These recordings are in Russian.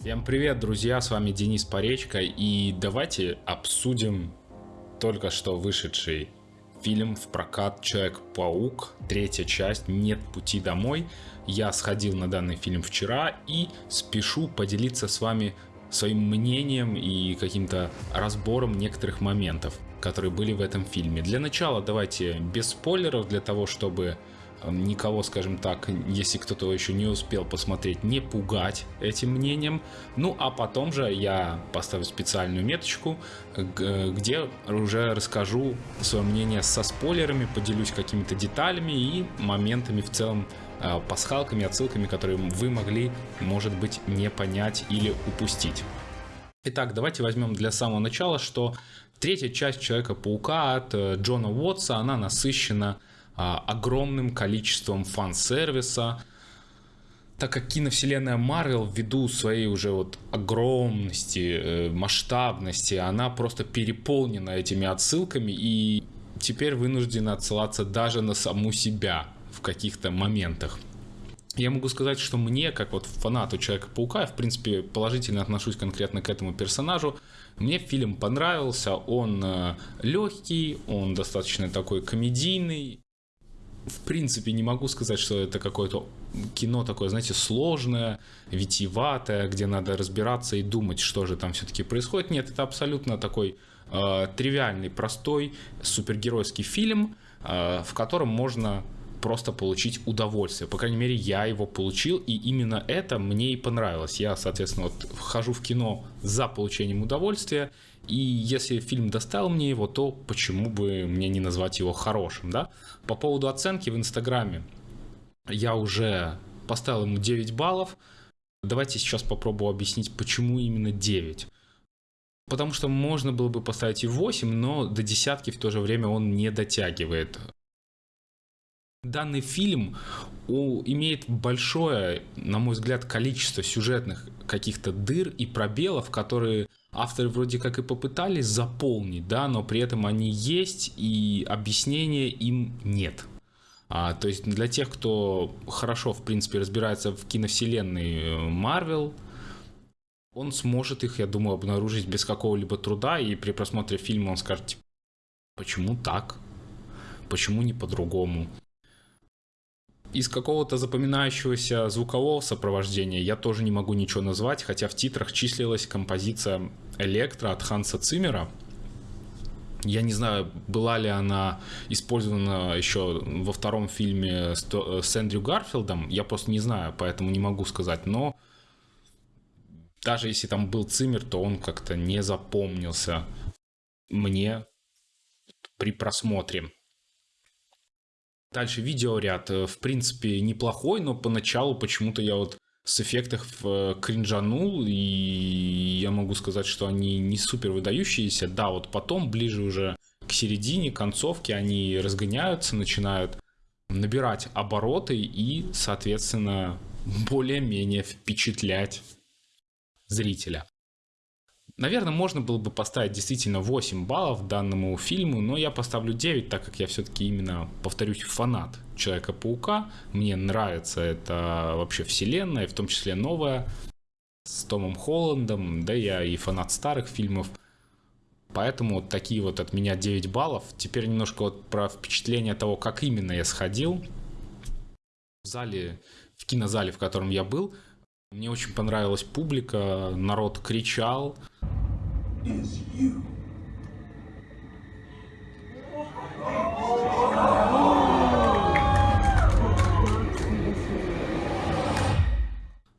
Всем привет, друзья, с вами Денис Поречко, и давайте обсудим только что вышедший фильм в прокат Человек-паук, третья часть «Нет пути домой». Я сходил на данный фильм вчера и спешу поделиться с вами своим мнением и каким-то разбором некоторых моментов, которые были в этом фильме. Для начала давайте без спойлеров, для того, чтобы никого, скажем так, если кто-то еще не успел посмотреть, не пугать этим мнением. Ну, а потом же я поставлю специальную меточку, где уже расскажу свое мнение со спойлерами, поделюсь какими-то деталями и моментами в целом, э, пасхалками, отсылками, которые вы могли, может быть, не понять или упустить. Итак, давайте возьмем для самого начала, что третья часть Человека-паука от э, Джона Уотса, она насыщена огромным количеством фан-сервиса, так как киновселенная Марвел ввиду своей уже вот огромности, э, масштабности, она просто переполнена этими отсылками и теперь вынуждена отсылаться даже на саму себя в каких-то моментах. Я могу сказать, что мне, как вот фанату Человека-паука, я в принципе положительно отношусь конкретно к этому персонажу. Мне фильм понравился, он э, легкий, он достаточно такой комедийный в принципе не могу сказать, что это какое-то кино такое, знаете, сложное, витиеватое, где надо разбираться и думать, что же там все-таки происходит. Нет, это абсолютно такой э, тривиальный, простой супергеройский фильм, э, в котором можно просто получить удовольствие. По крайней мере, я его получил, и именно это мне и понравилось. Я, соответственно, вот вхожу в кино за получением удовольствия, и если фильм доставил мне его, то почему бы мне не назвать его хорошим, да? По поводу оценки в Инстаграме я уже поставил ему 9 баллов. Давайте сейчас попробую объяснить, почему именно 9. Потому что можно было бы поставить и 8, но до десятки в то же время он не дотягивает. Данный фильм имеет большое, на мой взгляд, количество сюжетных каких-то дыр и пробелов, которые авторы вроде как и попытались заполнить, да, но при этом они есть и объяснения им нет. А, то есть для тех, кто хорошо, в принципе, разбирается в киновселенной Марвел, он сможет их, я думаю, обнаружить без какого-либо труда, и при просмотре фильма он скажет, типа, почему так? Почему не по-другому? Из какого-то запоминающегося звукового сопровождения я тоже не могу ничего назвать, хотя в титрах числилась композиция «Электро» от Ханса Циммера. Я не знаю, была ли она использована еще во втором фильме с Эндрю Гарфилдом, я просто не знаю, поэтому не могу сказать, но даже если там был Циммер, то он как-то не запомнился мне при просмотре. Дальше видеоряд, э, в принципе, неплохой, но поначалу почему-то я вот с эффектов э, кринжанул, и я могу сказать, что они не супер выдающиеся. Да, вот потом, ближе уже к середине, концовке, они разгоняются, начинают набирать обороты и, соответственно, более-менее впечатлять зрителя. Наверное, можно было бы поставить действительно 8 баллов данному фильму, но я поставлю 9, так как я все-таки именно, повторюсь, фанат Человека-паука. Мне нравится эта вообще вселенная, в том числе новая, с Томом Холландом, да я и фанат старых фильмов. Поэтому вот такие вот от меня 9 баллов. Теперь немножко вот про впечатление того, как именно я сходил. В зале, в кинозале, в котором я был, мне очень понравилась публика, народ кричал.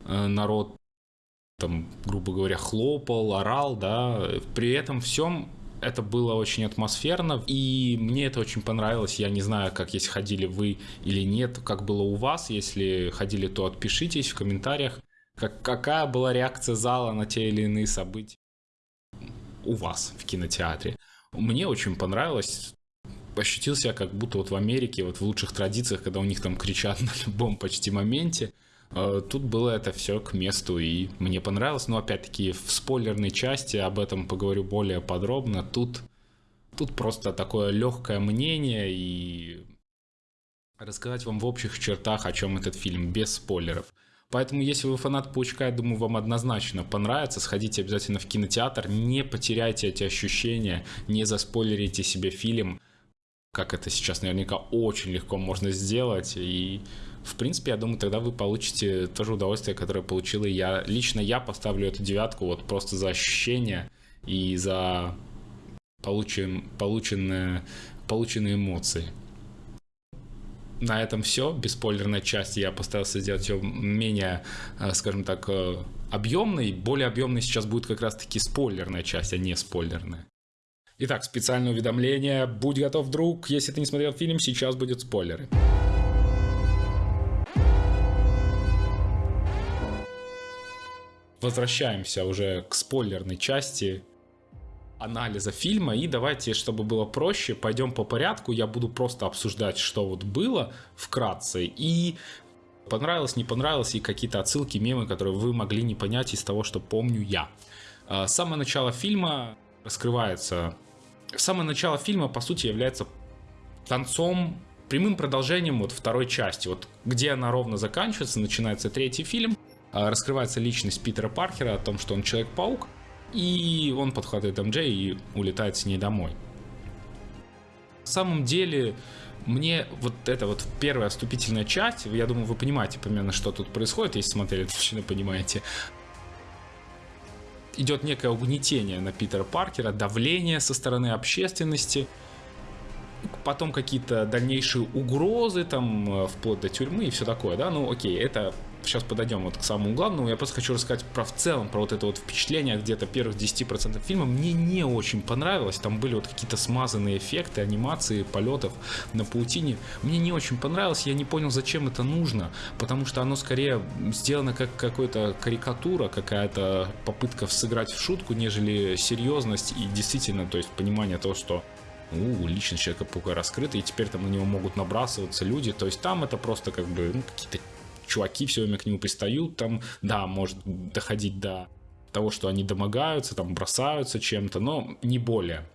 Э, народ там, грубо говоря, хлопал, орал, да, при этом всем это было очень атмосферно, и мне это очень понравилось. Я не знаю, как если ходили вы или нет, как было у вас. Если ходили, то отпишитесь в комментариях, как, какая была реакция зала на те или иные события у вас в кинотеатре. Мне очень понравилось. Ощутил себя как будто вот в Америке, вот в лучших традициях, когда у них там кричат на любом почти моменте. Э, тут было это все к месту, и мне понравилось. Но опять-таки в спойлерной части об этом поговорю более подробно. Тут, тут просто такое легкое мнение и рассказать вам в общих чертах, о чем этот фильм, без спойлеров. Поэтому, если вы фанат Паучка, я думаю, вам однозначно понравится. Сходите обязательно в кинотеатр, не потеряйте эти ощущения, не заспойлерите себе фильм, как это сейчас наверняка очень легко можно сделать. И, в принципе, я думаю, тогда вы получите то же удовольствие, которое получил и я. Лично я поставлю эту девятку вот просто за ощущения и за получен, полученные, полученные эмоции на этом все. Бесспойлерной части я постарался сделать ее менее, э, скажем так, э, объемной. Более объемной сейчас будет как раз-таки спойлерная часть, а не спойлерная. Итак, специальное уведомление. Будь готов, друг. Если ты не смотрел фильм, сейчас будут спойлеры. Возвращаемся уже к спойлерной части анализа фильма. И давайте, чтобы было проще, пойдем по порядку. Я буду просто обсуждать, что вот было вкратце. И понравилось, не понравилось, и какие-то отсылки, мемы, которые вы могли не понять из того, что помню я. А, самое начало фильма раскрывается... Самое начало фильма, по сути, является концом, прямым продолжением вот второй части. Вот где она ровно заканчивается, начинается третий фильм. А, раскрывается личность Питера Паркера о том, что он Человек-паук. И он подхватывает МД и улетает с ней домой. На самом деле, мне вот эта вот первая вступительная часть, я думаю, вы понимаете примерно, что тут происходит, если смотрели, точно понимаете. Идет некое угнетение на Питера Паркера, давление со стороны общественности, потом какие-то дальнейшие угрозы, там, э, вплоть до тюрьмы и все такое, да, ну окей, это сейчас подойдем вот к самому главному, я просто хочу рассказать про в целом, про вот это вот впечатление где-то первых 10% фильма. Мне не очень понравилось, там были вот какие-то смазанные эффекты, анимации, полетов на паутине. Мне не очень понравилось, я не понял, зачем это нужно, потому что оно скорее сделано как какая-то карикатура, какая-то попытка сыграть в шутку, нежели серьезность и действительно, то есть понимание того, что у, личность Человека-паука раскрыта, и теперь там на него могут набрасываться люди, то есть там это просто как бы ну, какие-то чуваки все время к нему пристают, там, да, может доходить до того, что они домогаются, там, бросаются чем-то, но не более.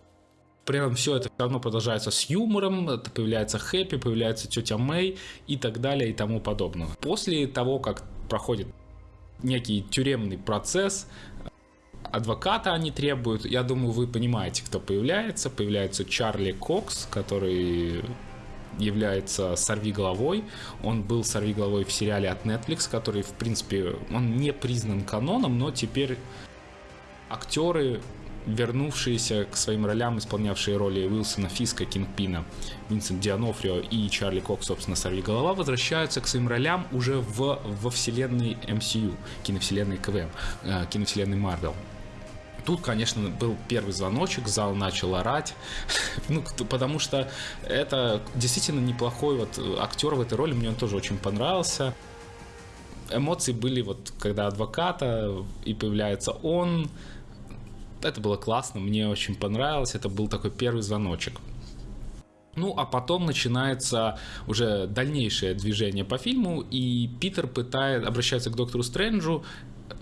При этом все это все равно продолжается с юмором, это появляется Хэппи, появляется тетя Мэй и так далее и тому подобное. После того, как проходит некий тюремный процесс, адвоката они требуют. Я думаю, вы понимаете, кто появляется. Появляется Чарли Кокс, который является «Сорви головой». Он был «Сорви головой» в сериале от Netflix, который, в принципе, он не признан каноном, но теперь актеры, вернувшиеся к своим ролям, исполнявшие роли Уилсона Фиска, Кингпина, Винсент Дианофрио и Чарли Кок, собственно, «Сорви голова», возвращаются к своим ролям уже в, во вселенной MCU, киновселенной КВМ, э, киновселенной Марвел тут, конечно, был первый звоночек, зал начал орать, ну, потому что это действительно неплохой вот актер в этой роли, мне он тоже очень понравился. Эмоции были вот, когда адвоката, и появляется он, это было классно, мне очень понравилось, это был такой первый звоночек. Ну, а потом начинается уже дальнейшее движение по фильму, и Питер пытает, обращается к доктору Стрэнджу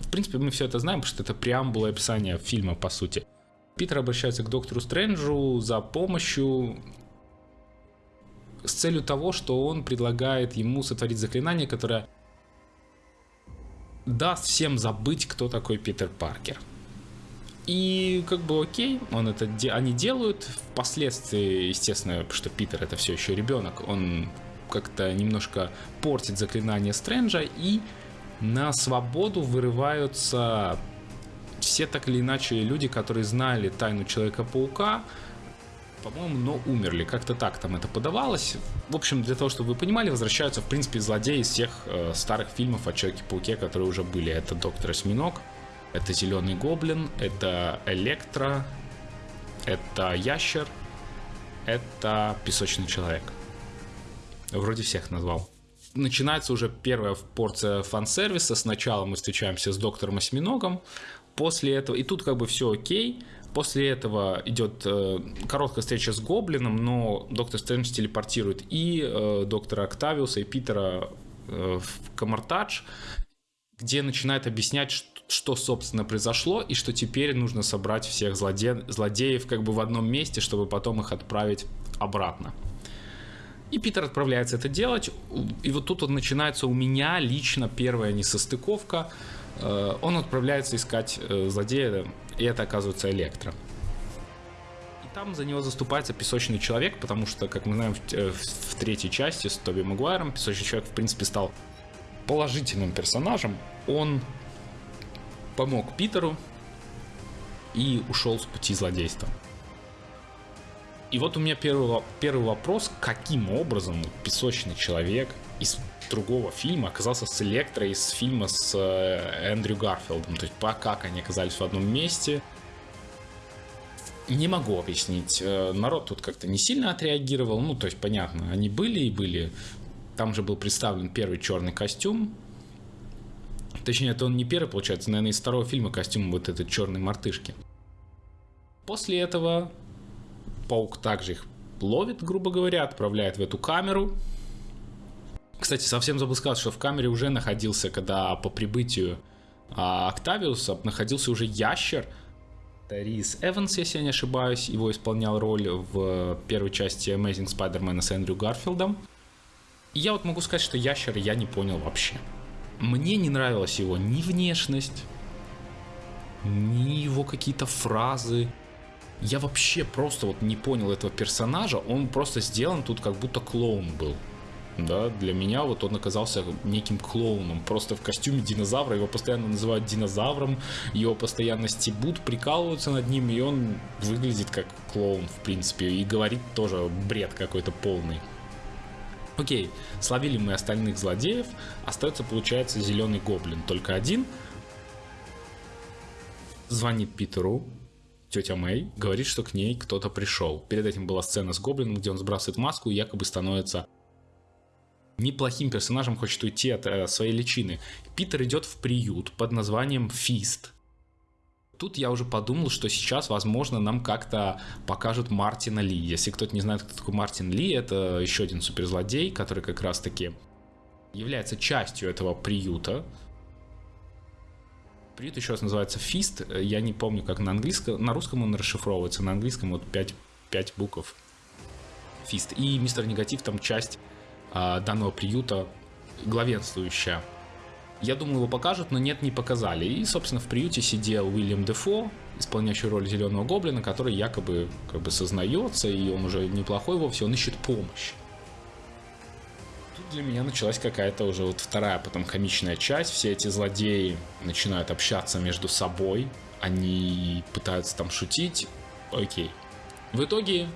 в принципе, мы все это знаем, потому что это преамбула описания фильма, по сути. Питер обращается к доктору Стрэнджу за помощью с целью того, что он предлагает ему сотворить заклинание, которое даст всем забыть, кто такой Питер Паркер. И как бы окей, он это, они делают. Впоследствии, естественно, что Питер это все еще ребенок, он как-то немножко портит заклинание Стрэнджа и на свободу вырываются все так или иначе люди, которые знали тайну Человека-паука, по-моему, но умерли. Как-то так там это подавалось. В общем, для того, чтобы вы понимали, возвращаются, в принципе, злодеи из всех э, старых фильмов о Человеке-пауке, которые уже были. Это Доктор Осьминог, это Зеленый Гоблин, это Электро, это Ящер, это Песочный Человек. Вроде всех назвал начинается уже первая порция фан-сервиса. Сначала мы встречаемся с доктором Осьминогом, после этого, и тут как бы все окей, После этого идет э, короткая встреча с Гоблином, но доктор Стрэндж телепортирует и э, доктора Октавиуса, и Питера э, в Камартадж, где начинает объяснять, что, что, собственно, произошло, и что теперь нужно собрать всех злоде... злодеев как бы в одном месте, чтобы потом их отправить обратно. И Питер отправляется это делать. И вот тут вот начинается у меня лично первая несостыковка. Э, он отправляется искать э, злодея, и это оказывается Электро. И там за него заступается песочный человек, потому что, как мы знаем, в, э, в третьей части с Тоби Магуайром песочный человек, в принципе, стал положительным персонажем. Он помог Питеру и ушел с пути злодейства. И вот у меня первый, первый вопрос, каким образом песочный человек из другого фильма оказался с Электро из фильма с э, Эндрю Гарфилдом. То есть по как они оказались в одном месте. Не могу объяснить. Э, народ тут как-то не сильно отреагировал. Ну, то есть, понятно, они были и были. Там же был представлен первый черный костюм. Точнее, это он не первый, получается, наверное, из второго фильма костюм вот этот черной мартышки. После этого паук также их ловит, грубо говоря, отправляет в эту камеру. Кстати, совсем забыл сказать, что в камере уже находился, когда по прибытию а, Октавиуса находился уже ящер. Рис Эванс, если я не ошибаюсь, его исполнял роль в первой части Amazing Spider-Man с Эндрю Гарфилдом. И я вот могу сказать, что ящера я не понял вообще. Мне не нравилась его ни внешность, ни его какие-то фразы, я вообще просто вот не понял этого персонажа. Он просто сделан тут как будто клоун был. Да, для меня вот он оказался неким клоуном. Просто в костюме динозавра. Его постоянно называют динозавром. Его постоянно стебут, прикалываются над ним. И он выглядит как клоун, в принципе. И говорит тоже бред какой-то полный. Окей, словили мы остальных злодеев. Остается, получается, зеленый гоблин. Только один. Звонит Питеру, тетя Мэй говорит, что к ней кто-то пришел. Перед этим была сцена с Гоблином, где он сбрасывает маску и якобы становится неплохим персонажем, хочет уйти от э, своей личины. Питер идет в приют под названием Фист. Тут я уже подумал, что сейчас, возможно, нам как-то покажут Мартина Ли. Если кто-то не знает, кто такой Мартин Ли, это еще один суперзлодей, который как раз-таки является частью этого приюта. Приют еще раз называется Фист. Я не помню, как на английском. На русском он расшифровывается. На английском вот 5, 5 букв. Фист. И Мистер Негатив там часть а, данного приюта главенствующая. Я думал, его покажут, но нет, не показали. И, собственно, в приюте сидел Уильям Дефо, исполняющий роль Зеленого Гоблина, который якобы как бы сознается, и он уже неплохой вовсе, он ищет помощь для меня началась какая-то уже вот вторая потом комичная часть. Все эти злодеи начинают общаться между собой. Они пытаются там шутить. Окей. В итоге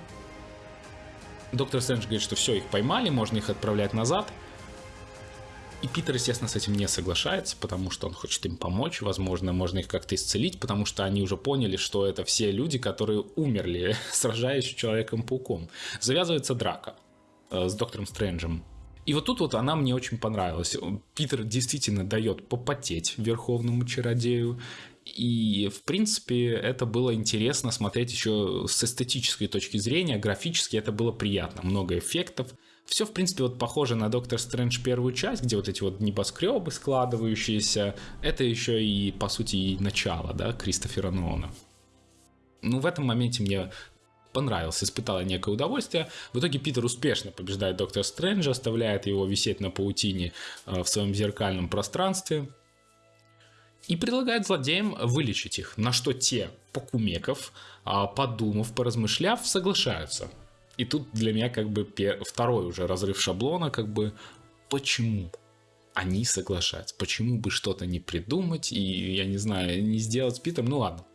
доктор Стрэндж говорит, что все, их поймали, можно их отправлять назад. И Питер, естественно, с этим не соглашается, потому что он хочет им помочь. Возможно, можно их как-то исцелить, потому что они уже поняли, что это все люди, которые умерли, сражаясь с Человеком-пауком. Завязывается драка э, с доктором Стрэнджем. И вот тут вот она мне очень понравилась. Питер действительно дает попотеть верховному чародею. И, в принципе, это было интересно смотреть еще с эстетической точки зрения. Графически это было приятно. Много эффектов. Все, в принципе, вот похоже на Доктор Стрэндж первую часть, где вот эти вот небоскребы складывающиеся. Это еще и, по сути, и начало, да, Кристофера Нолана. Ну, в этом моменте мне понравился, испытала некое удовольствие. В итоге Питер успешно побеждает Доктора Стрэнджа, оставляет его висеть на паутине э, в своем зеркальном пространстве и предлагает злодеям вылечить их, на что те, покумеков, а, подумав, поразмышляв, соглашаются. И тут для меня как бы второй уже разрыв шаблона, как бы почему они соглашаются, почему бы что-то не придумать и, я не знаю, не сделать с Питом, ну ладно.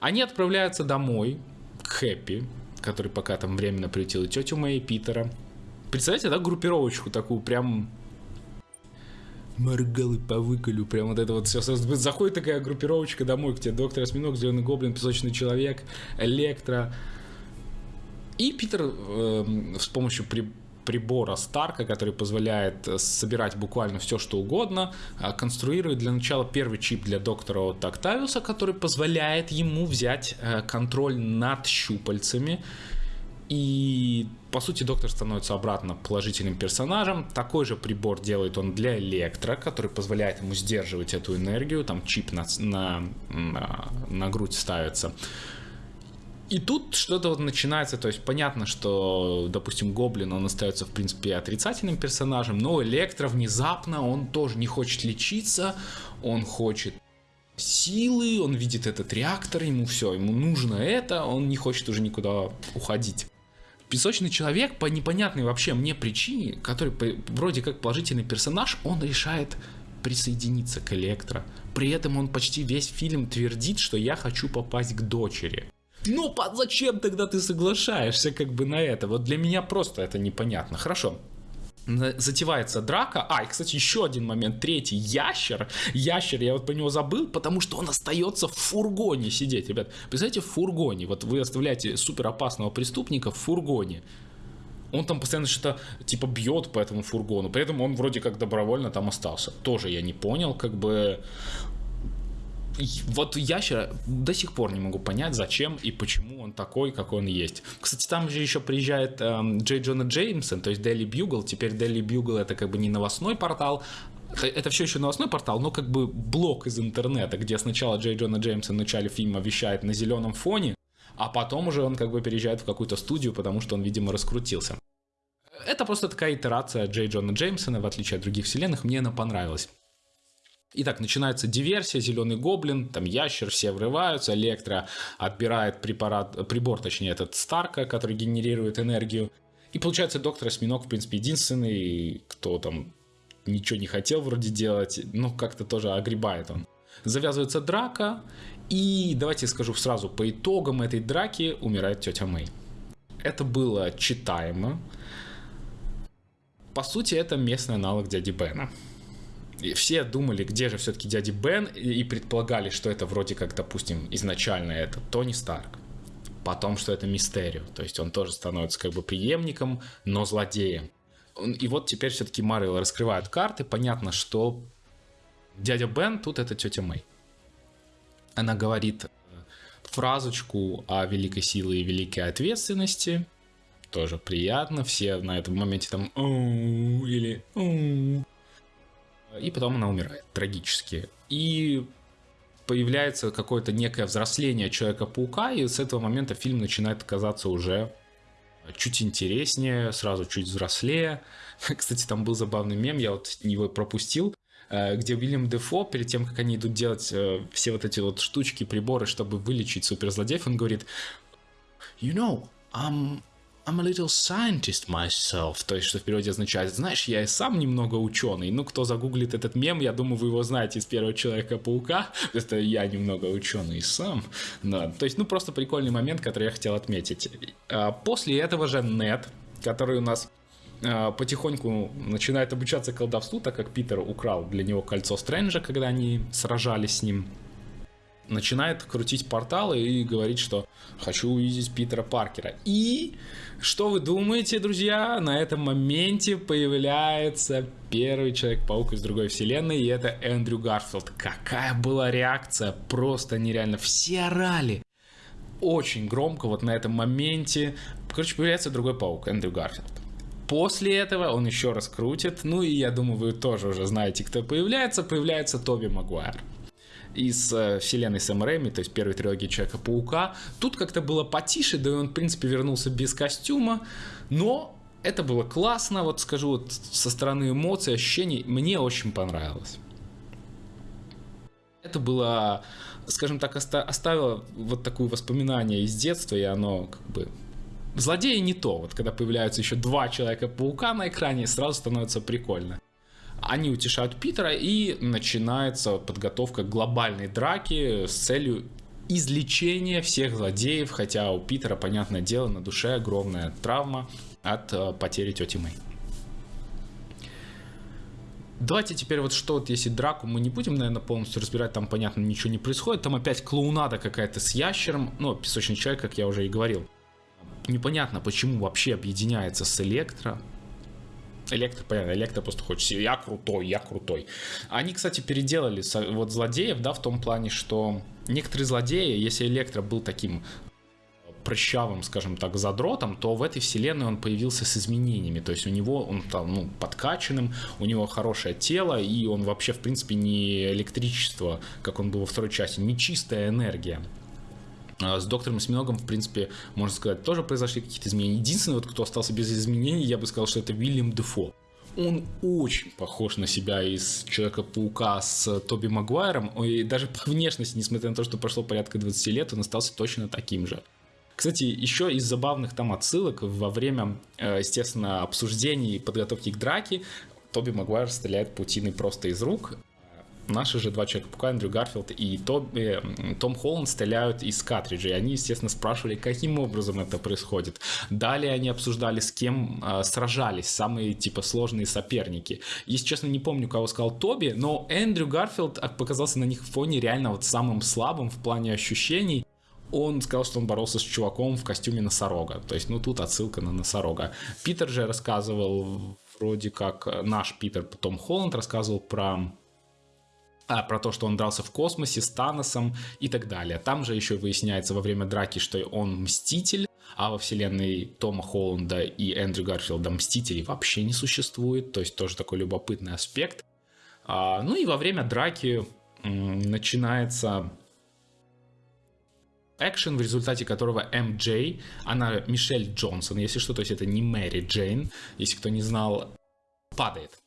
Они отправляются домой, Хэппи, который пока там временно приютил и тетю и Питера. Представляете, да, группировочку такую, прям моргалы по выколю, прям вот это вот все. Заходит такая группировочка домой к тебе, доктор Осьминог, Зеленый Гоблин, Песочный Человек, Электро. И Питер э, с помощью при, прибора Старка, который позволяет э, собирать буквально все, что угодно, а, конструирует для начала первый чип для доктора от Октавиуса, который позволяет ему взять э, контроль над щупальцами. И, по сути, доктор становится обратно положительным персонажем. Такой же прибор делает он для Электро, который позволяет ему сдерживать эту энергию. Там чип на, на, на, на грудь ставится. И тут что-то вот начинается, то есть понятно, что, допустим, Гоблин, он остается, в принципе, отрицательным персонажем, но Электро внезапно, он тоже не хочет лечиться, он хочет силы, он видит этот реактор, ему все, ему нужно это, он не хочет уже никуда уходить. Песочный человек по непонятной вообще мне причине, который вроде как положительный персонаж, он решает присоединиться к Электро. При этом он почти весь фильм твердит, что я хочу попасть к дочери. Ну, зачем тогда ты соглашаешься как бы на это? Вот для меня просто это непонятно. Хорошо, затевается драка. А, и, кстати, еще один момент, третий, ящер. Ящер, я вот по него забыл, потому что он остается в фургоне сидеть, ребят. Представляете, в фургоне, вот вы оставляете супер опасного преступника в фургоне. Он там постоянно что-то типа бьет по этому фургону. При этом он вроде как добровольно там остался. Тоже я не понял, как бы вот ящера до сих пор не могу понять, зачем и почему он такой, какой он есть. Кстати, там же еще приезжает эм, Джей Джона Джеймсон, то есть Daily Bugle. Теперь Daily Bugle это как бы не новостной портал, это все еще новостной портал, но как бы блок из интернета, где сначала Джей Джона Джеймсон в начале фильма вещает на зеленом фоне, а потом уже он как бы переезжает в какую-то студию, потому что он, видимо, раскрутился. Это просто такая итерация Джей Джона Джеймсона, в отличие от других вселенных, мне она понравилась. Итак, начинается диверсия, зеленый гоблин, там ящер, все врываются, Электро отбирает препарат, прибор, точнее, этот Старка, который генерирует энергию. И получается, доктор Осьминог, в принципе, единственный, кто там ничего не хотел вроде делать, ну, как-то тоже огребает он. Завязывается драка, и давайте скажу сразу, по итогам этой драки умирает тетя Мэй. Это было читаемо. По сути, это местный аналог дяди Бена. И все думали, где же все-таки дядя Бен, и предполагали, что это вроде как, допустим, изначально это Тони Старк. Потом, что это Мистерио. То есть он тоже становится как бы преемником, но злодеем. И вот теперь все-таки Марвел раскрывает карты. Понятно, что дядя Бен тут это тетя Мэй. Она говорит э, фразочку о великой силе и великой ответственности. Тоже приятно. Все на этом моменте там или и потом она умирает трагически. И появляется какое-то некое взросление Человека-паука, и с этого момента фильм начинает казаться уже чуть интереснее, сразу чуть взрослее. Кстати, там был забавный мем, я вот его пропустил, э, где Уильям Дефо, перед тем, как они идут делать э, все вот эти вот штучки, приборы, чтобы вылечить суперзлодеев, он говорит, you know, I'm I'm a little scientist myself, то есть что в переводе означает, знаешь, я и сам немного ученый. Ну, кто загуглит этот мем, я думаю, вы его знаете из первого Человека-паука. Это я немного ученый сам. Да, то есть, ну, просто прикольный момент, который я хотел отметить. А, после этого же Нет, который у нас а, потихоньку начинает обучаться колдовству, так как Питер украл для него кольцо Стрэнджа, когда они сражались с ним начинает крутить порталы и говорить, что хочу увидеть Питера Паркера. И что вы думаете, друзья? На этом моменте появляется первый Человек-паук из другой вселенной, и это Эндрю Гарфилд. Какая была реакция? Просто нереально. Все орали. Очень громко вот на этом моменте. Короче, появляется другой паук, Эндрю Гарфилд. После этого он еще раз крутит. Ну и я думаю, вы тоже уже знаете, кто появляется. Появляется Тоби Магуайр из э, вселенной Сэм Рэйми, то есть первой трилогии Человека-паука. Тут как-то было потише, да и он, в принципе, вернулся без костюма, но это было классно, вот скажу, вот со стороны эмоций, ощущений, мне очень понравилось. Это было, скажем так, оставило вот такое воспоминание из детства, и оно как бы... Злодеи не то, вот когда появляются еще два Человека-паука на экране, сразу становится прикольно. Они утешают Питера и начинается подготовка к глобальной драке с целью излечения всех злодеев, хотя у Питера, понятное дело, на душе огромная травма от э, потери тети Мэй. Давайте теперь вот что вот если драку мы не будем, наверное, полностью разбирать, там, понятно, ничего не происходит, там опять клоунада какая-то с ящером, ну, песочный человек, как я уже и говорил. Непонятно, почему вообще объединяется с Электро, Электро, понятно, Электро просто хочет, я крутой, я крутой. Они, кстати, переделали вот злодеев, да, в том плане, что некоторые злодеи, если Электро был таким прыщавым, скажем так, задротом, то в этой вселенной он появился с изменениями. То есть у него он там, ну, подкачанным, у него хорошее тело, и он вообще, в принципе, не электричество, как он был во второй части, не чистая энергия. А, с доктором Осьминогом, в принципе, можно сказать, тоже произошли какие-то изменения. Единственный, вот, кто остался без изменений, я бы сказал, что это Вильям Дефо. Он очень похож на себя из Человека-паука с Тоби Магуайром. И даже по внешности, несмотря на то, что прошло порядка 20 лет, он остался точно таким же. Кстати, еще из забавных там отсылок во время, э, естественно, обсуждений и подготовки к драке Тоби Магуайр стреляет паутиной просто из рук, наши же два человека-паука, Эндрю Гарфилд и Том, э, Том Холланд стреляют из картриджей. Они, естественно, спрашивали, каким образом это происходит. Далее они обсуждали, с кем э, сражались самые, типа, сложные соперники. Если честно, не помню, кого сказал Тоби, но Эндрю Гарфилд показался на их фоне реально вот самым слабым в плане ощущений он сказал, что он боролся с чуваком в костюме носорога. То есть, ну, тут отсылка на носорога. Питер же рассказывал, вроде как наш Питер, Том Холланд рассказывал про а, про то, что он дрался в космосе с Таносом и так далее. Там же еще выясняется во время драки, что он мститель, а во вселенной Тома Холланда и Эндрю Гарфилда мстителей вообще не существует, то есть тоже такой любопытный аспект. А, ну и во время драки начинается экшен, в результате которого МJ, она Мишель Джонсон, если что, то есть это не Мэри Джейн, если кто не знал, падает.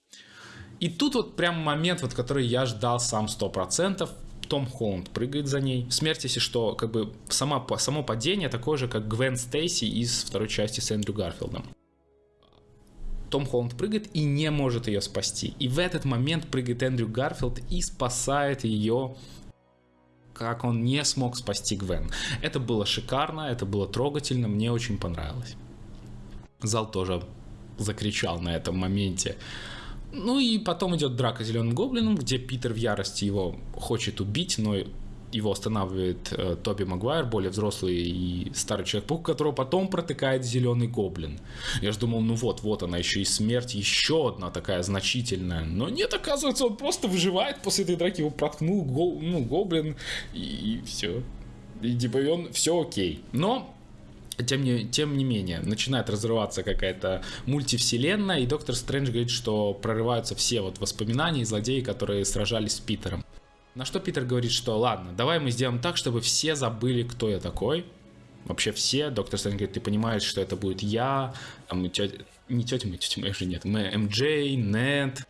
И тут вот прям момент, вот который я ждал сам 100%. Том Холланд прыгает за ней. Смерть, если что, как бы сама, само падение такое же, как Гвен Стейси из второй части с Эндрю Гарфилдом. Том Холланд прыгает и не может ее спасти. И в этот момент прыгает Эндрю Гарфилд и спасает ее как он не смог спасти Гвен. Это было шикарно, это было трогательно, мне очень понравилось. Зал тоже закричал на этом моменте. Ну и потом идет драка с зеленым гоблином, где Питер в ярости его хочет убить, но его останавливает э, Тоби Магуайр, более взрослый и старый человек-паук, которого потом протыкает зеленый гоблин. Я же думал, ну вот, вот она еще и смерть, еще одна такая значительная. Но нет, оказывается, он просто выживает после этой драки, его проткнул го, ну, гоблин, и, и все. И типа он все окей. Но тем не, тем не менее, начинает разрываться какая-то мультивселенная, и Доктор Стрэндж говорит, что прорываются все вот воспоминания и злодеи, которые сражались с Питером. На что Питер говорит, что ладно, давай мы сделаем так, чтобы все забыли, кто я такой. Вообще все. Доктор Стрэндж говорит, ты понимаешь, что это будет я, там, тетя, не тетя моя, тетя моя же нет, мы МД, Нет,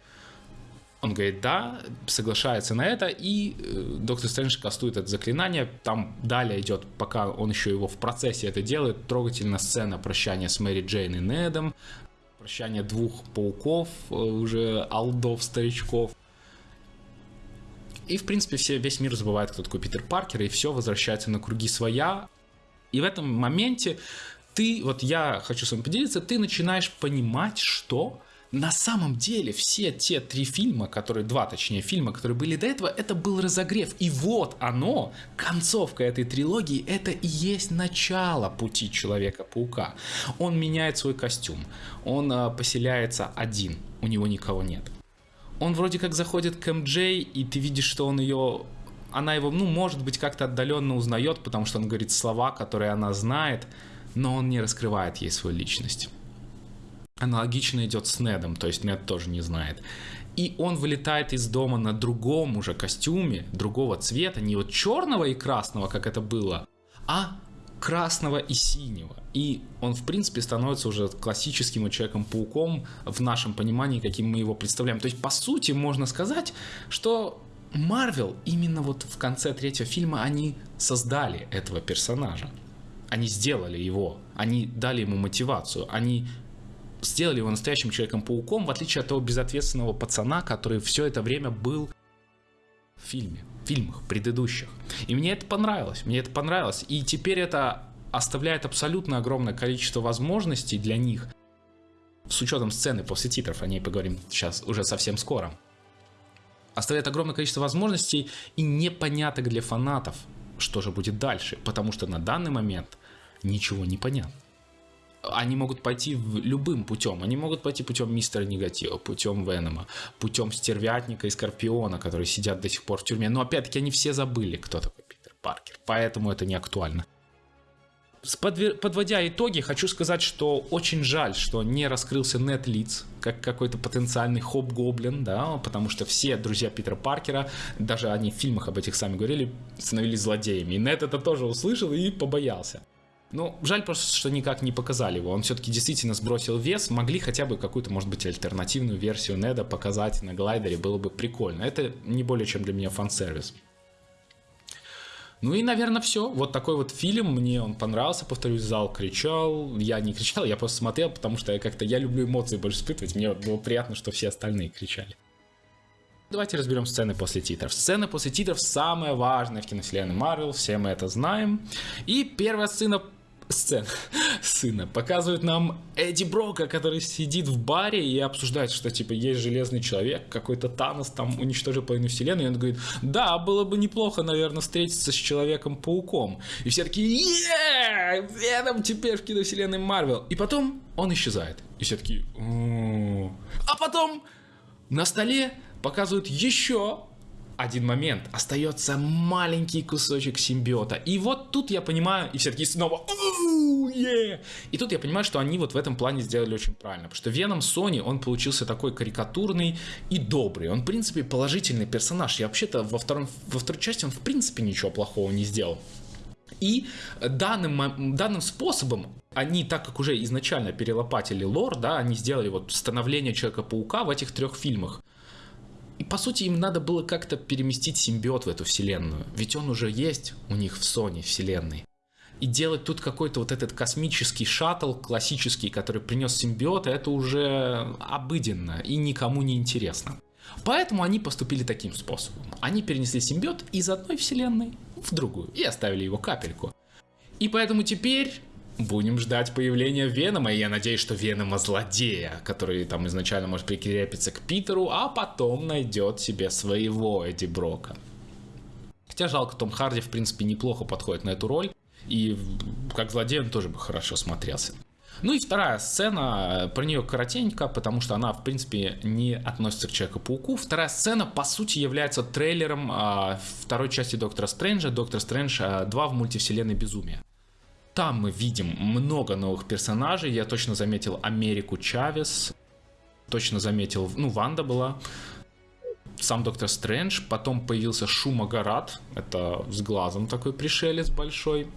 он говорит, да, соглашается на это, и э, доктор Стрэндж кастует это заклинание. Там далее идет, пока он еще его в процессе это делает, трогательная сцена прощания с Мэри Джейн и Недом, прощание двух пауков, э, уже алдов, старичков. И, в принципе, все, весь мир забывает, кто такой Питер Паркер, и все возвращается на круги своя. И в этом моменте ты, вот я хочу с вами поделиться, ты начинаешь понимать, что на самом деле все те три фильма, которые, два точнее фильма, которые были до этого, это был разогрев. И вот оно, концовка этой трилогии, это и есть начало пути Человека-паука. Он меняет свой костюм, он э, поселяется один, у него никого нет. Он вроде как заходит к МД, и ты видишь, что он ее она его, ну, может быть, как-то отдаленно узнает, потому что он говорит слова, которые она знает, но он не раскрывает ей свою личность. Аналогично идет с Недом, то есть Нед тоже не знает. И он вылетает из дома на другом уже костюме, другого цвета, не вот черного и красного, как это было, а красного и синего. И он, в принципе, становится уже классическим Человеком-пауком в нашем понимании, каким мы его представляем. То есть, по сути, можно сказать, что Марвел именно вот в конце третьего фильма они создали этого персонажа. Они сделали его, они дали ему мотивацию, они сделали его настоящим Человеком-пауком, в отличие от того безответственного пацана, который все это время был в фильме, в фильмах предыдущих. И мне это понравилось, мне это понравилось. И теперь это оставляет абсолютно огромное количество возможностей для них, с учетом сцены после титров, о ней поговорим сейчас уже совсем скоро. Оставляет огромное количество возможностей и непоняток для фанатов, что же будет дальше, потому что на данный момент ничего не понятно они могут пойти любым путем. Они могут пойти путем мистера негатива, путем Венома, путем стервятника и Скорпиона, которые сидят до сих пор в тюрьме. Но опять-таки они все забыли, кто такой Питер Паркер. Поэтому это не актуально. Подводя итоги, хочу сказать, что очень жаль, что не раскрылся Нет Лиц как какой-то потенциальный хоп-гоблин, да, потому что все друзья Питера Паркера, даже они в фильмах об этих сами говорили, становились злодеями. И Нет это тоже услышал и побоялся. Ну, жаль просто, что никак не показали его. Он все-таки действительно сбросил вес. Могли хотя бы какую-то, может быть, альтернативную версию Неда показать на глайдере. Было бы прикольно. Это не более чем для меня фан-сервис. Ну и, наверное, все. Вот такой вот фильм. Мне он понравился. Повторюсь, зал кричал. Я не кричал, я просто смотрел, потому что я как-то я люблю эмоции больше испытывать. Мне было приятно, что все остальные кричали. Давайте разберем сцены после титров. Сцены после титров самое важное в киновселенной Марвел, все мы это знаем. И первая сцена сцен сына показывают нам Эдди Брока, который сидит в баре и обсуждает, что типа есть железный человек, какой-то Танос там уничтожил половину вселенной, и он говорит, да, было бы неплохо, наверное, встретиться с Человеком-пауком. И все такие, е Веном теперь в киновселенной Марвел. И потом он исчезает. И все такие, а потом на столе показывают еще один момент. Остается маленький кусочек симбиота. И вот тут я понимаю, и все таки снова! И тут я понимаю, что они вот в этом плане сделали очень правильно. Потому что Веном Sony, он получился такой карикатурный и добрый. Он, в принципе, положительный персонаж. Я вообще-то во, втором, во второй части он, в принципе, ничего плохого не сделал. И данным, данным способом они, так как уже изначально перелопатили лор, да, они сделали вот становление Человека-паука в этих трех фильмах. И по сути им надо было как-то переместить симбиот в эту вселенную. Ведь он уже есть у них в Sony вселенной. И делать тут какой-то вот этот космический шаттл классический, который принес симбиота, это уже обыденно и никому не интересно. Поэтому они поступили таким способом. Они перенесли симбиот из одной вселенной в другую и оставили его капельку. И поэтому теперь Будем ждать появления Венома, и я надеюсь, что Венома злодея, который там изначально может прикрепиться к Питеру, а потом найдет себе своего Эдди Брока. Хотя жалко, Том Харди, в принципе, неплохо подходит на эту роль, и как злодей он тоже бы хорошо смотрелся. Ну и вторая сцена, про нее коротенько, потому что она, в принципе, не относится к Человеку-пауку. Вторая сцена, по сути, является трейлером а, второй части Доктора Стрэнджа, Доктор Стрэндж а, 2 в мультивселенной Безумия. Там мы видим много новых персонажей. Я точно заметил Америку Чавес. Точно заметил, ну, Ванда была. Сам Доктор Стрэндж. Потом появился Шума Гарат. Это с глазом такой пришелец большой.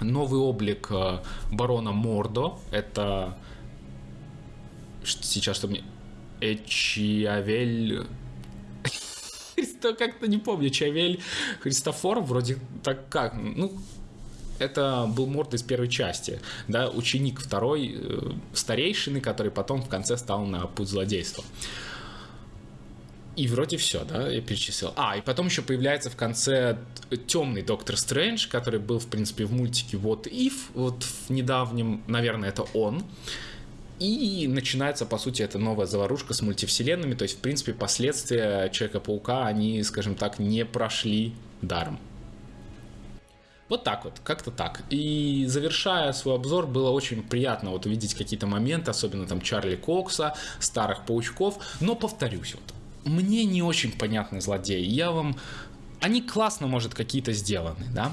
Новый облик э, барона Мордо. Это сейчас, чтобы мне... Эчиавель... Христо, как-то не помню, Чавель Христофор, вроде так как, ну, это был Морд из первой части, да, ученик второй э, старейшины, который потом в конце стал на путь злодейства. И вроде все, да, я перечислил. А, и потом еще появляется в конце темный Доктор Стрэндж, который был, в принципе, в мультике Вот If, вот в недавнем, наверное, это он. И начинается, по сути, эта новая заварушка с мультивселенными, то есть, в принципе, последствия Человека-паука, они, скажем так, не прошли даром. Вот так вот, как-то так. И завершая свой обзор, было очень приятно вот увидеть какие-то моменты, особенно там Чарли Кокса, старых паучков. Но повторюсь, вот, мне не очень понятны злодеи. Я вам... Они классно, может, какие-то сделаны, да?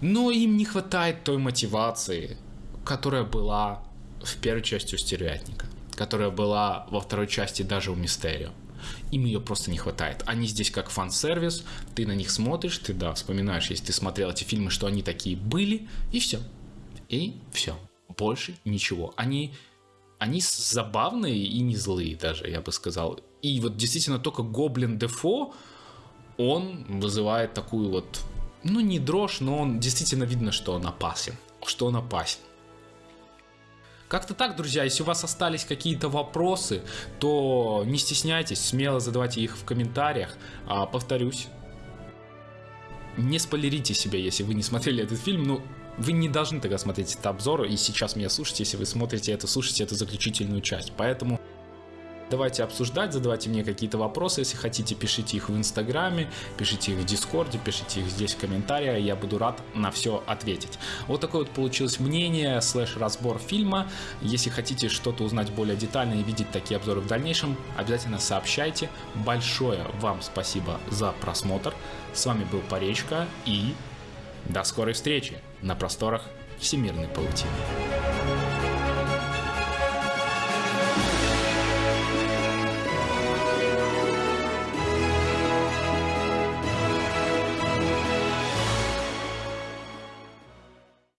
Но им не хватает той мотивации, которая была в первой части у Стервятника, которая была во второй части даже у Мистерио им ее просто не хватает. Они здесь как фан-сервис, ты на них смотришь, ты, да, вспоминаешь, если ты смотрел эти фильмы, что они такие были, и все. И все. Больше ничего. Они, они забавные и не злые даже, я бы сказал. И вот действительно только Гоблин Дефо, он вызывает такую вот, ну не дрожь, но он действительно видно, что он опасен. Что он опасен. Как-то так, друзья, если у вас остались какие-то вопросы, то не стесняйтесь, смело задавайте их в комментариях. А, повторюсь, не спойлерите себя, если вы не смотрели этот фильм, ну, вы не должны тогда смотреть этот обзор и сейчас меня слушать, если вы смотрите это, слушайте эту заключительную часть. Поэтому Давайте обсуждать, задавайте мне какие-то вопросы, если хотите, пишите их в Инстаграме, пишите их в Дискорде, пишите их здесь в комментариях, я буду рад на все ответить. Вот такое вот получилось мнение, слэш разбор фильма. Если хотите что-то узнать более детально и видеть такие обзоры в дальнейшем, обязательно сообщайте. Большое вам спасибо за просмотр. С вами был Паречка и до скорой встречи на просторах всемирной паутины.